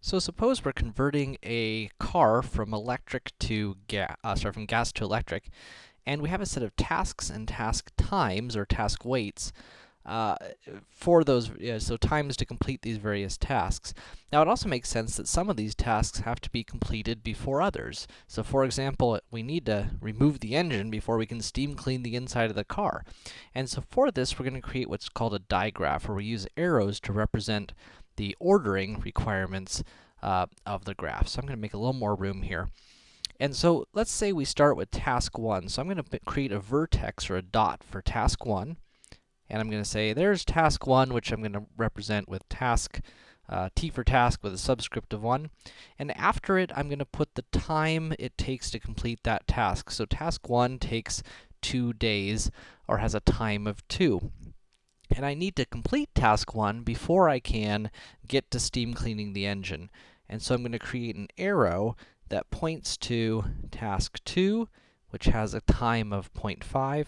So suppose we're converting a car from electric to gas, uh, sorry, from gas to electric, and we have a set of tasks and task times, or task weights, uh, for those, so times to complete these various tasks. Now, it also makes sense that some of these tasks have to be completed before others. So, for example, we need to remove the engine before we can steam clean the inside of the car. And so for this, we're going to create what's called a digraph, where we use arrows to represent the ordering requirements uh, of the graph. So I'm going to make a little more room here. And so let's say we start with task 1. So I'm going to create a vertex or a dot for task 1. And I'm going to say there's task 1, which I'm going to represent with task uh, t for task with a subscript of 1. And after it, I'm going to put the time it takes to complete that task. So task 1 takes 2 days, or has a time of 2 and I need to complete task 1 before I can get to steam cleaning the engine. And so I'm going to create an arrow that points to task 2, which has a time of 0.5.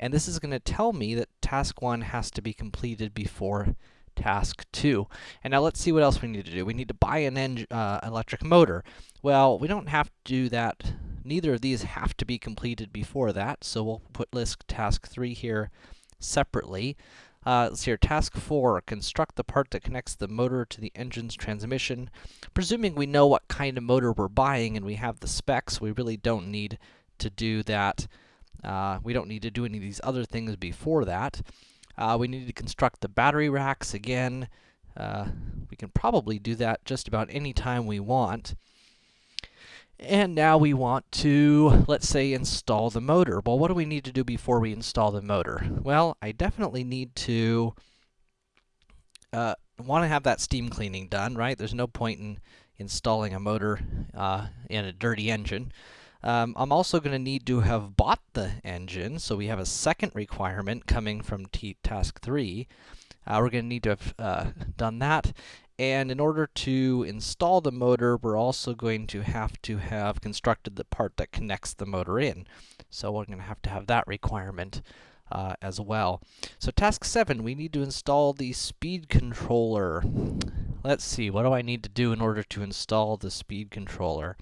And this is going to tell me that task 1 has to be completed before task 2. And now let's see what else we need to do. We need to buy an uh, electric motor. Well, we don't have to do that. Neither of these have to be completed before that, so we'll put list task 3 here separately. Uh, let's see here, task 4, construct the part that connects the motor to the engine's transmission. Presuming we know what kind of motor we're buying and we have the specs, we really don't need to do that. Uh, we don't need to do any of these other things before that. Uh, we need to construct the battery racks again. Uh, we can probably do that just about any time we want. And now we want to, let's say, install the motor. Well, what do we need to do before we install the motor? Well, I definitely need to uh, want to have that steam cleaning done, right? There's no point in installing a motor uh, in a dirty engine. Um, I'm also going to need to have bought the engine, so we have a second requirement coming from T task 3. Uh, we're going to need to have uh, done that, and in order to install the motor, we're also going to have to have constructed the part that connects the motor in. So we're going to have to have that requirement uh, as well. So task 7, we need to install the speed controller. Let's see, what do I need to do in order to install the speed controller?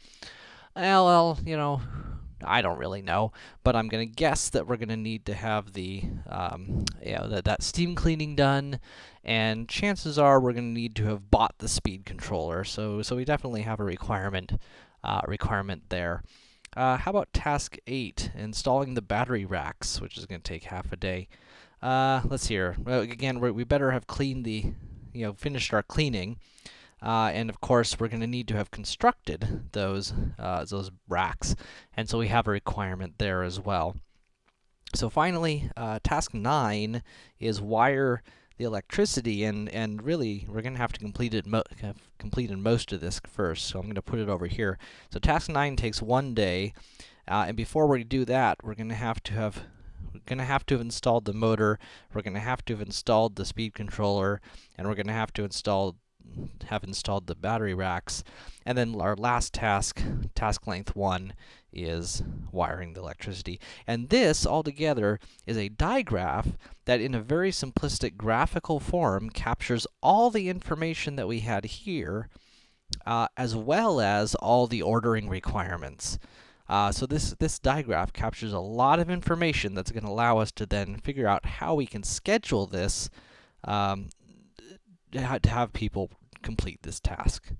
Well, you know, I don't really know, but I'm going to guess that we're going to need to have the, um, you know, that, that steam cleaning done, and chances are we're going to need to have bought the speed controller, so, so we definitely have a requirement, uh, requirement there. Uh, how about task 8, installing the battery racks, which is going to take half a day. Uh, let's see here. Well, again, we better have cleaned the, you know, finished our cleaning. Uh, and of course, we're going to need to have constructed those, uh, those racks, and so we have a requirement there as well. So finally, uh, task 9 is wire the electricity, and, and really, we're going to have to complete it complete in most of this first, so I'm going to put it over here. So task 9 takes one day, uh, and before we do that, we're going to have to have we're going to have to have installed the motor, we're going to have to have installed the speed controller, and we're going to have to install have installed the battery racks. And then our last task, task length 1, is wiring the electricity. And this, altogether, is a digraph that in a very simplistic graphical form captures all the information that we had here, uh, as well as all the ordering requirements. Uh, so this, this digraph captures a lot of information that's going to allow us to then figure out how we can schedule this um, to have people complete this task.